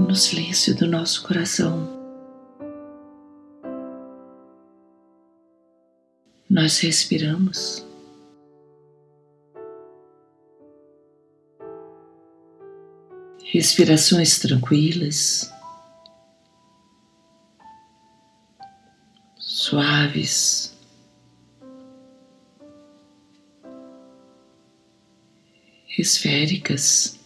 E no silêncio do nosso coração, nós respiramos. Respirações tranquilas, suaves. esféricas.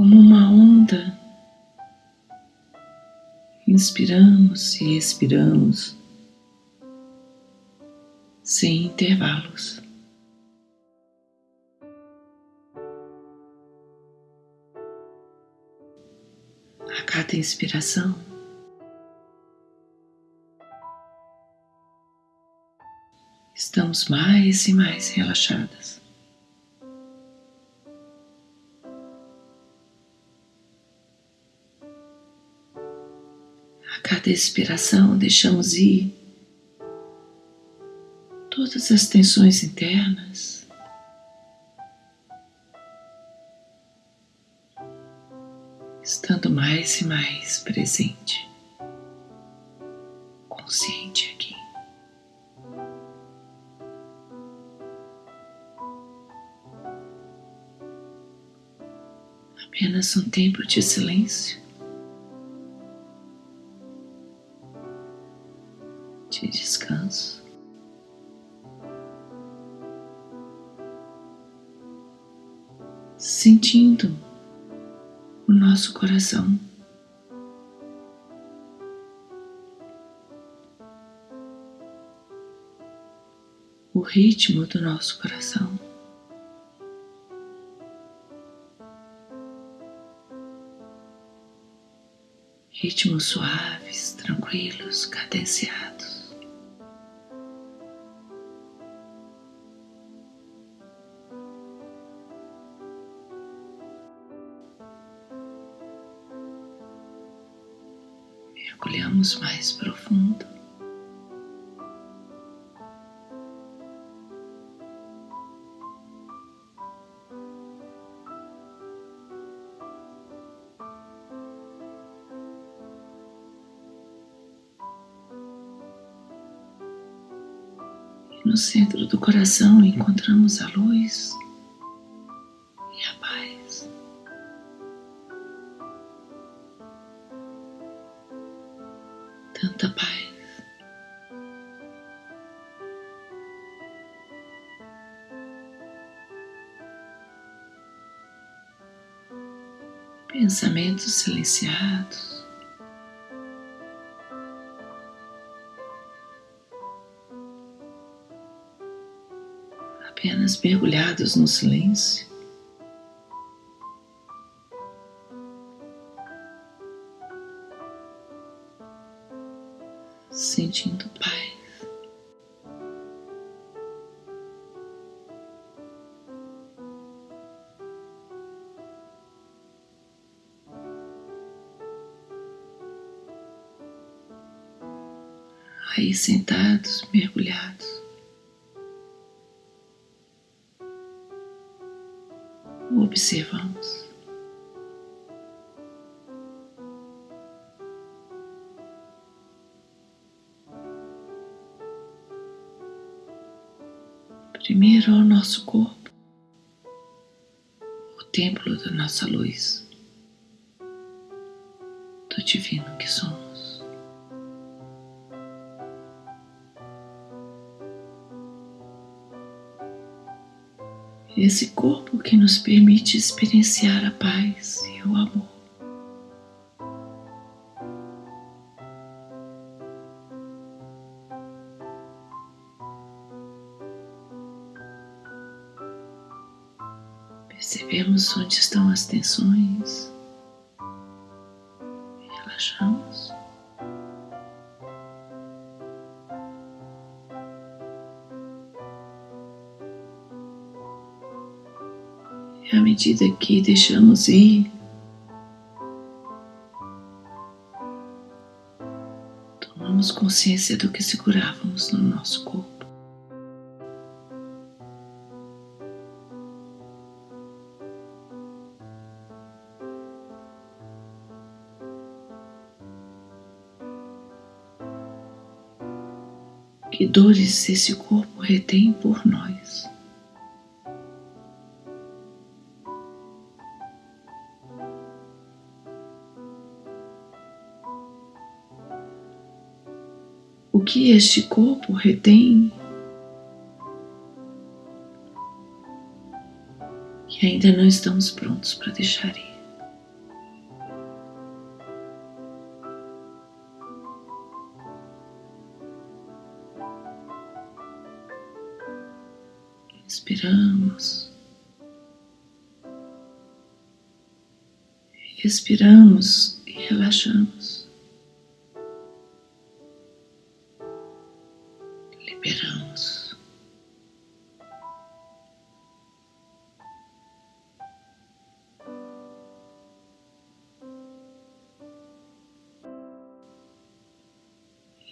Como uma onda, inspiramos e expiramos sem intervalos. A cada inspiração, estamos mais e mais relaxadas. Cada expiração, deixamos ir todas as tensões internas. Estando mais e mais presente, consciente aqui. apenas um tempo de silêncio, de descanso. Sentindo o nosso coração. O ritmo do nosso coração. ritmos suaves, tranquilos, cadenciados. Mergulhamos mais profundo. No centro do coração encontramos a luz Pensamentos silenciados. apenas mergulhados no silêncio. Sentados, mergulhados. observamos. Primeiro ao nosso corpo, o templo da nossa luz, do divino que somos. Esse corpo que nos permite experienciar a paz e o amor. Percebemos onde estão as tensões, E à medida que deixamos ir, tomamos consciência do que segurávamos no nosso corpo. que dores esse corpo retém por nós. Que este corpo retém que ainda não estamos prontos para deixar ir. Inspiramos. Expiramos e relaxamos. Liberamos.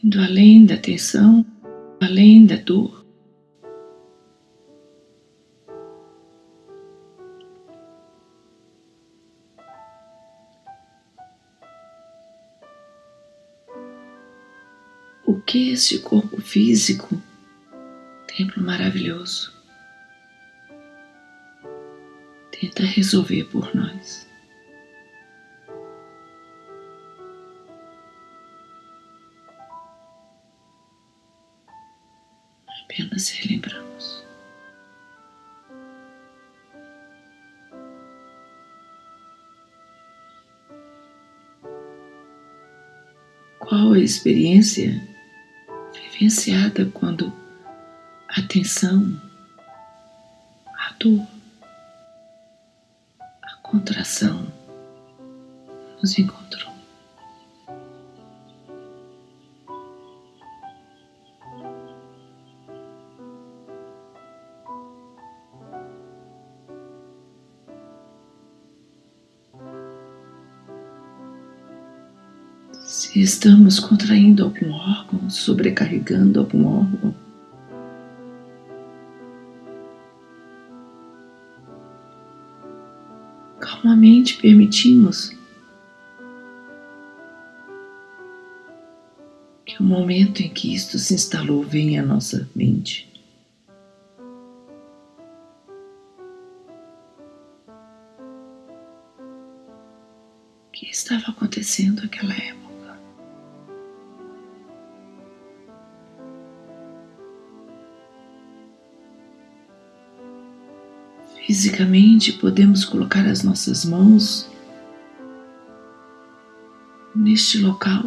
Indo além da tensão, além da dor. o que este corpo físico, templo maravilhoso, tenta resolver por nós. Apenas relembramos. Qual a experiência vivenciada quando a tensão, a dor, a contração nos encontrou. Estamos contraindo algum órgão, sobrecarregando algum órgão, calmamente permitimos que o momento em que isto se instalou venha à nossa mente. O que estava acontecendo naquela época? Fisicamente, podemos colocar as nossas mãos neste local.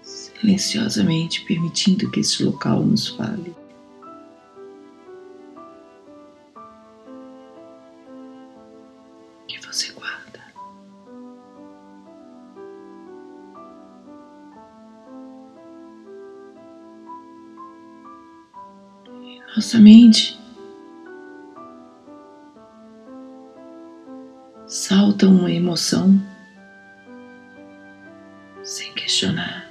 Silenciosamente permitindo que este local nos fale. Nossa mente salta uma emoção sem questionar.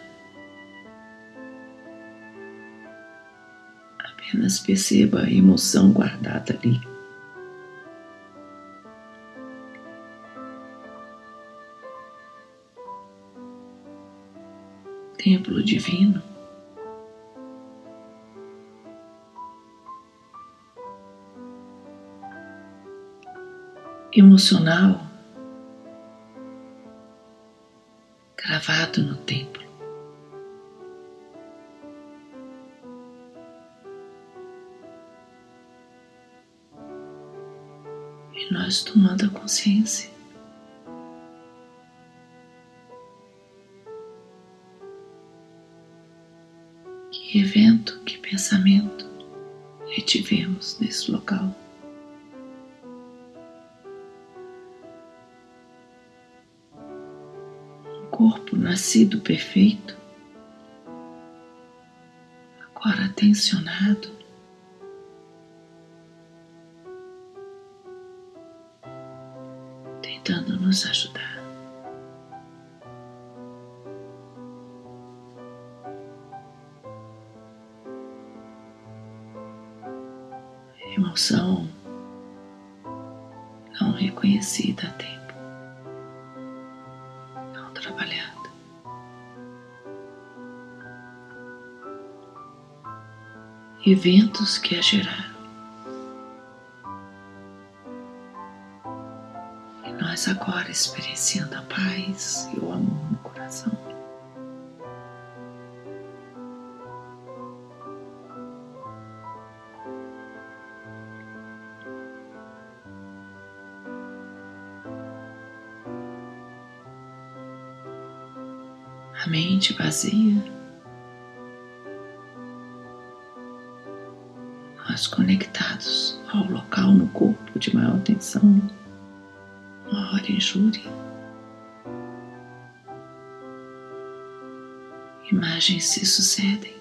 Apenas perceba a emoção guardada ali. Templo divino. Emocional gravado no templo. E nós tomando a consciência. Que evento, que pensamento retivemos nesse local. Corpo nascido perfeito, agora tensionado, tentando nos ajudar. Emoção não reconhecida a tempo. Eventos que a geraram. E nós agora experienciando a paz e o amor no coração. A mente vazia no corpo de maior tensão, maior injúria. Imagens se sucedem.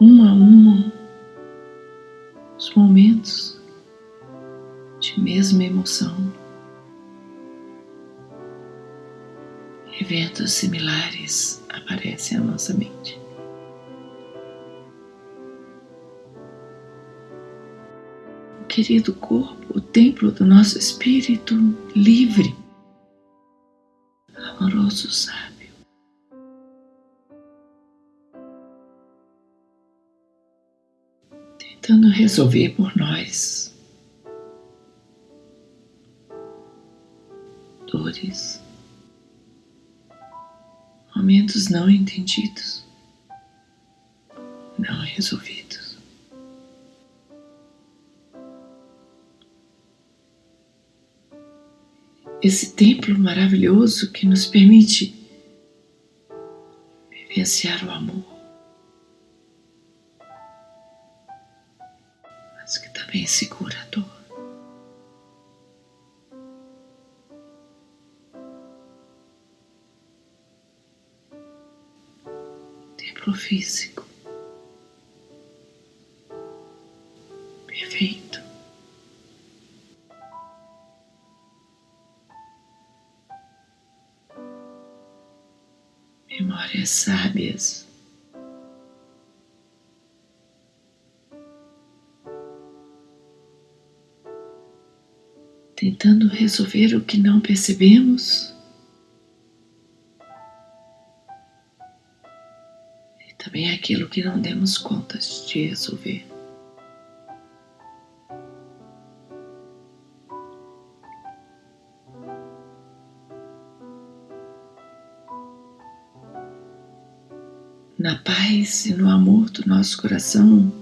Um a um, os momentos de mesma emoção. Eventos similares aparecem à nossa mente. O querido corpo, o templo do nosso espírito livre, amoroso, sábio. Tentando resolver por nós não entendidos, não resolvidos. Esse templo maravilhoso que nos permite vivenciar o amor, mas que também segura físico. Perfeito. Memórias sábias. Tentando resolver o que não percebemos. Aquilo que não demos contas de resolver. Na paz e no amor do nosso coração,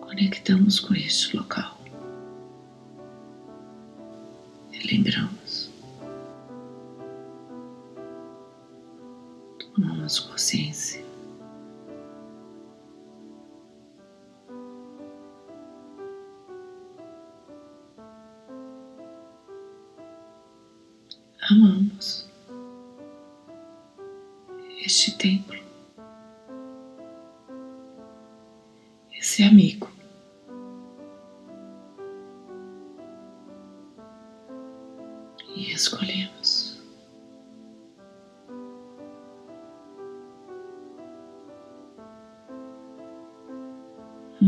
conectamos com este local. E lembramos.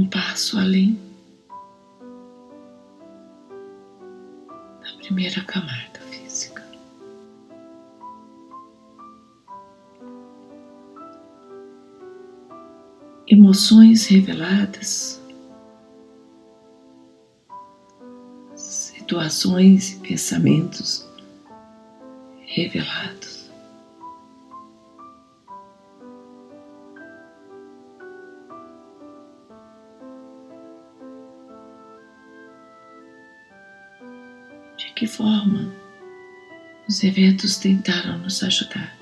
Um passo além da primeira camada física. emoções reveladas, situações e pensamentos revelados. Forma os eventos tentaram nos ajudar?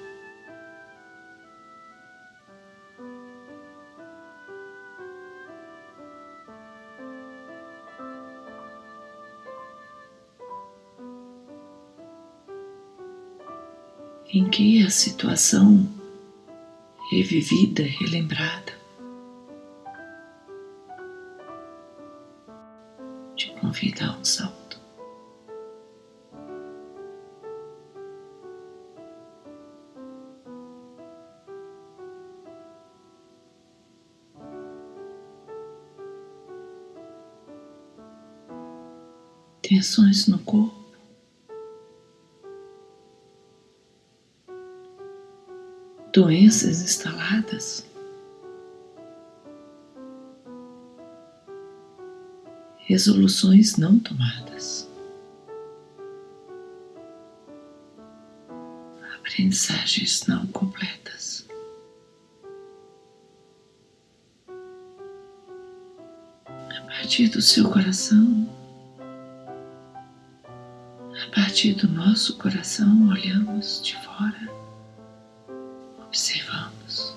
em que a situação revivida, relembrada, te convida a um. Tensões no corpo. Doenças instaladas, resoluções não tomadas, aprendizagens não completas. A partir do seu coração, partir do nosso coração, olhamos de fora, observamos.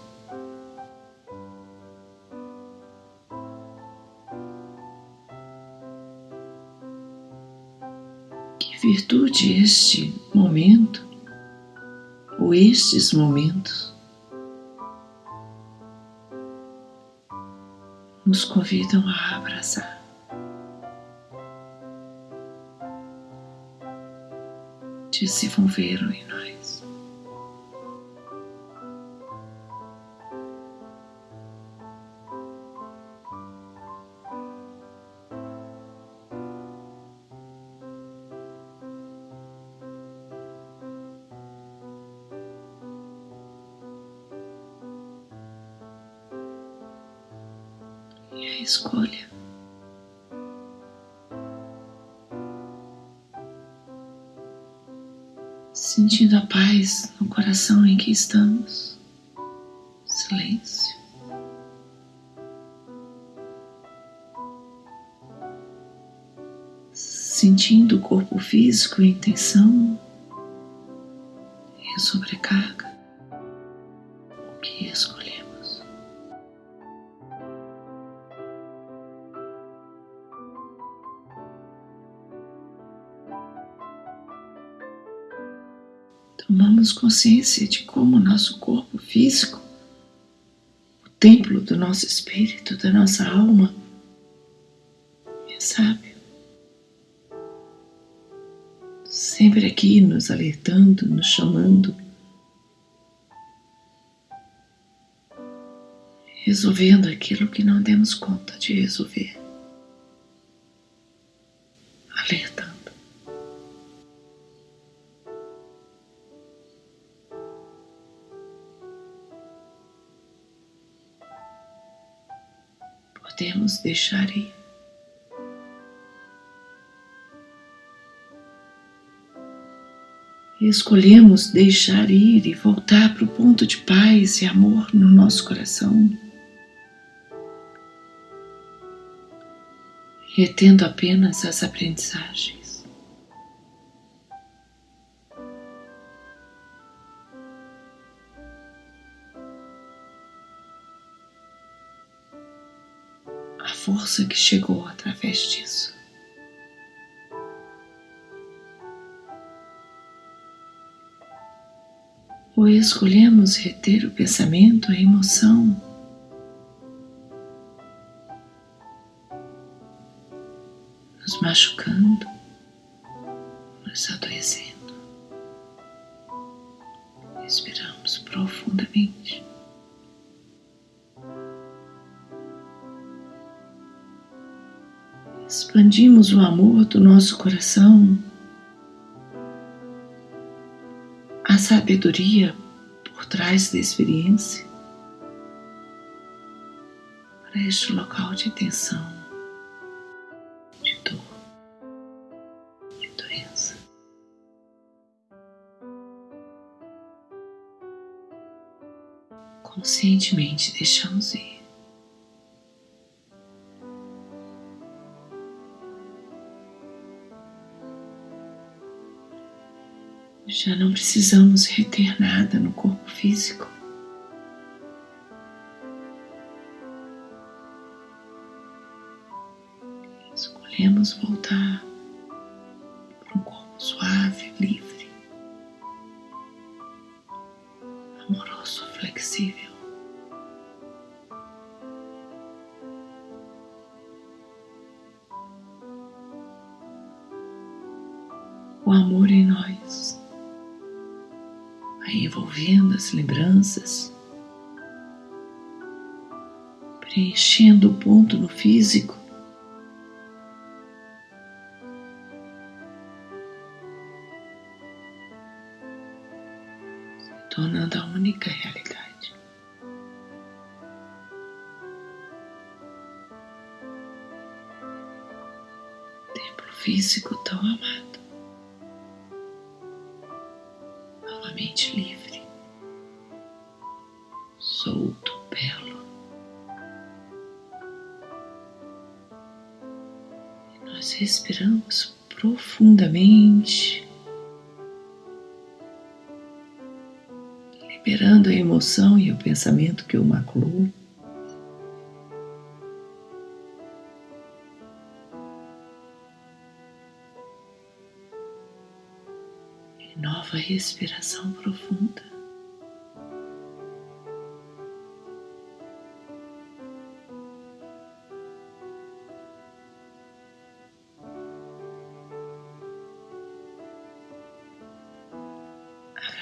Que virtude este momento, ou estes momentos, nos convidam a abraçar. Desenvolveram em nós. Estamos. Silêncio. Sentindo o corpo físico em tensão e sobrecarga. Tomamos consciência de como o nosso corpo físico, o templo do nosso espírito, da nossa alma, é sábio. Sempre aqui nos alertando, nos chamando, resolvendo aquilo que não demos conta de resolver. Deixar ir. escolhemos deixar ir e voltar para o ponto de paz e amor no nosso coração, retendo apenas as aprendizagens. Força que chegou através disso. Ou escolhemos reter o pensamento, a emoção, nos machucando, nos adoecendo. Respiramos profundamente. Expandimos o amor do nosso coração, a sabedoria por trás da experiência para este local de tensão, de dor, de doença. Conscientemente deixamos ir. Já não precisamos reter nada no corpo físico. Escolhemos voltar para um corpo suave, livre, amoroso, flexível. O amor em nós Vai envolvendo as lembranças, preenchendo o ponto no físico. se Tornando a única realidade. O templo físico tão amado. Emoção e o pensamento que o maculou. nova respiração profunda.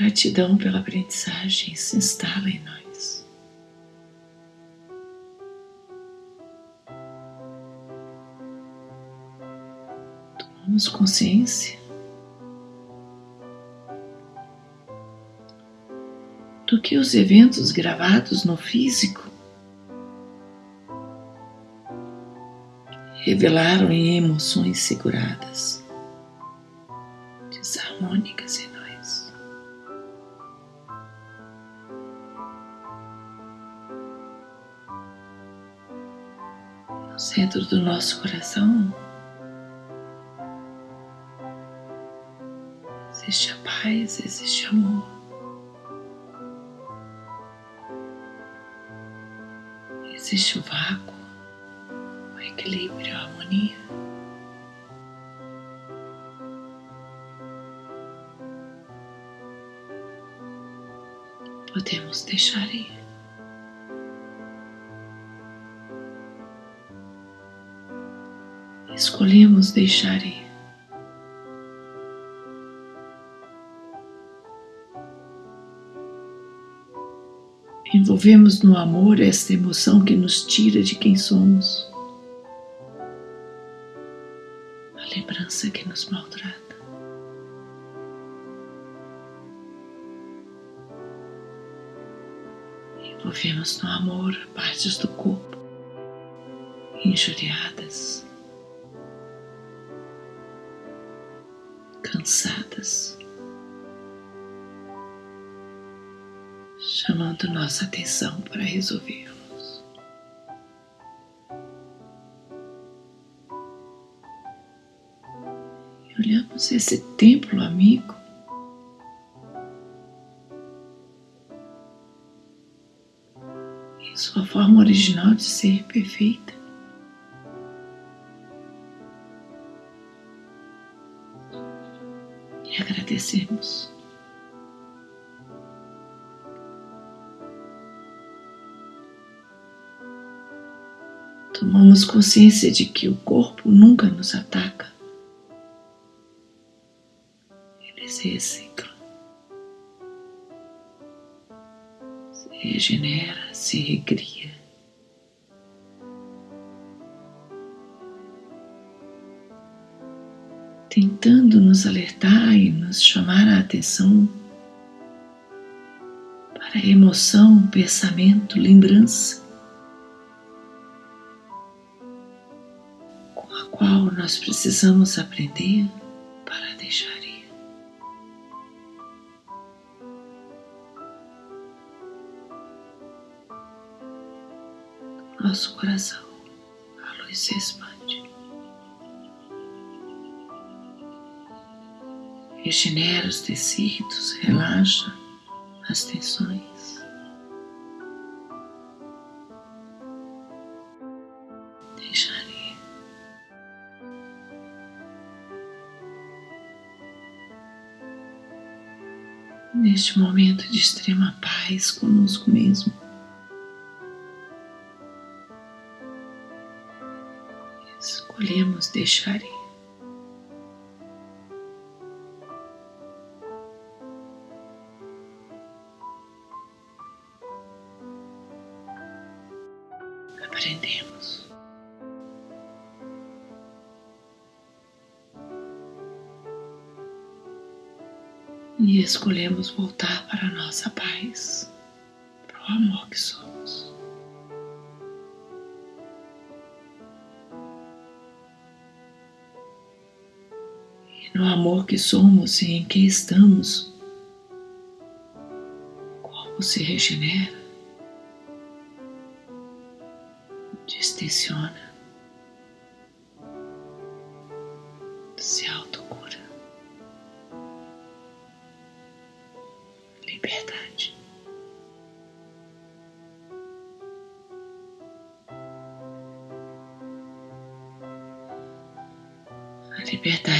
Gratidão pela aprendizagem se instala em nós. Tomamos consciência do que os eventos gravados no físico revelaram em emoções seguradas, do nosso coração existe a paz, existe amor. existe o vácuo, o equilíbrio, a harmonia. Podemos deixar ir. Escolhemos deixar ir. Envolvemos no amor esta emoção que nos tira de quem somos, a lembrança que nos maltrata. Envolvemos no amor partes do corpo injuriadas, cansadas. chamando nossa atenção para resolvermos. E olhamos esse templo amigo em sua forma original de ser perfeita. Agradecemos. tomamos consciência de que o corpo nunca nos ataca. Ele se recicla, se regenera, se recria. Tentando nos alertar e nos chamar a atenção para a emoção, pensamento, lembrança qual nós precisamos aprender para deixar ir. Nosso coração, a luz se expande. Regenera os tecidos, relaxa as tensões. Deixar neste momento de extrema paz conosco mesmo. Escolhemos deixar ir. Aprendemos. e escolhemos voltar para a nossa paz, para o amor que somos. E no amor que somos e em que estamos, o corpo se regenera,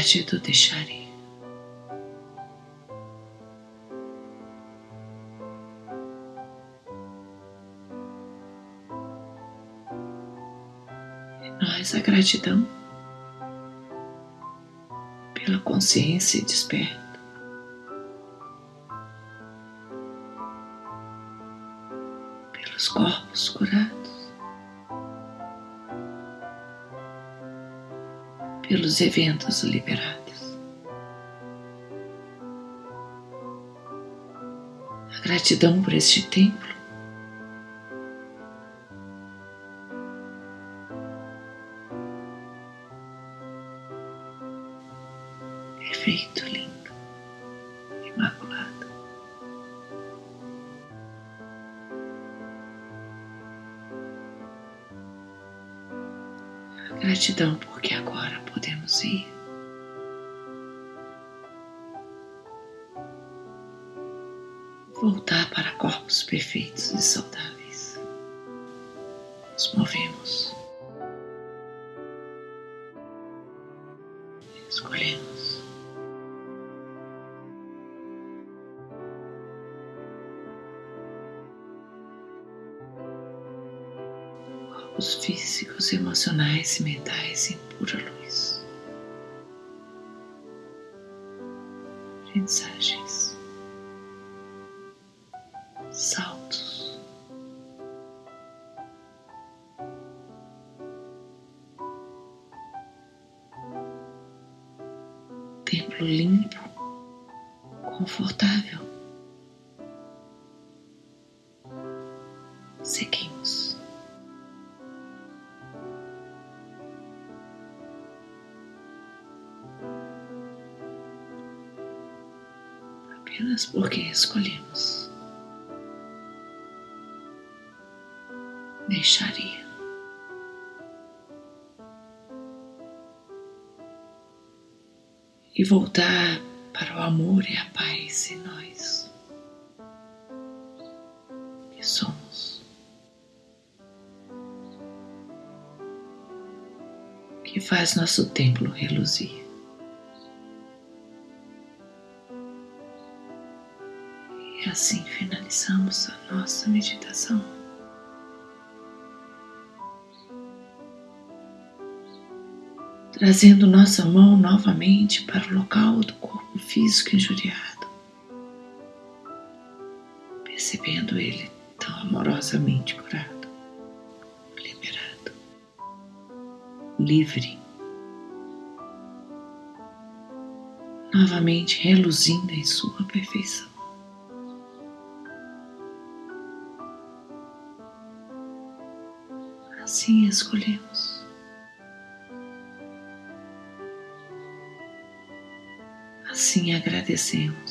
liberdade do deixar ir. Em nós a gratidão pela consciência desperta. Pelos corpos curados. Pelos eventos liberados. A gratidão por este templo. Nos movemos. Escolhemos. Corpos físicos, emocionais e mentais em pura luz. Mensagens. Escolhemos deixar ir. E voltar para o amor e a paz em nós que somos, que faz nosso templo reluzir. Assim finalizamos a nossa meditação. Trazendo nossa mão novamente para o local do corpo físico injuriado, percebendo ele tão amorosamente curado, liberado, livre, novamente reluzindo em sua perfeição. Assim escolhemos. Assim agradecemos.